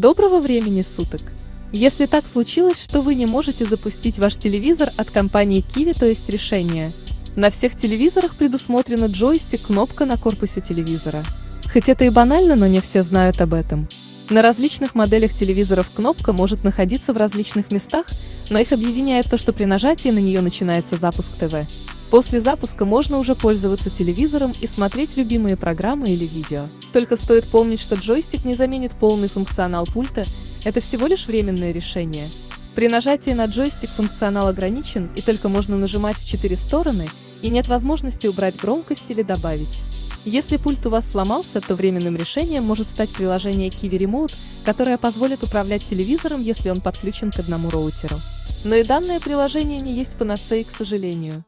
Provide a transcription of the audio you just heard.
Доброго времени суток! Если так случилось, что вы не можете запустить ваш телевизор от компании Kiwi, то есть решение. На всех телевизорах предусмотрена джойстик, кнопка на корпусе телевизора. Хоть это и банально, но не все знают об этом. На различных моделях телевизоров кнопка может находиться в различных местах, но их объединяет то, что при нажатии на нее начинается запуск ТВ. После запуска можно уже пользоваться телевизором и смотреть любимые программы или видео. Только стоит помнить, что джойстик не заменит полный функционал пульта, это всего лишь временное решение. При нажатии на джойстик функционал ограничен и только можно нажимать в четыре стороны, и нет возможности убрать громкость или добавить. Если пульт у вас сломался, то временным решением может стать приложение Kiwi Remote, которое позволит управлять телевизором, если он подключен к одному роутеру. Но и данное приложение не есть панацеей, к сожалению.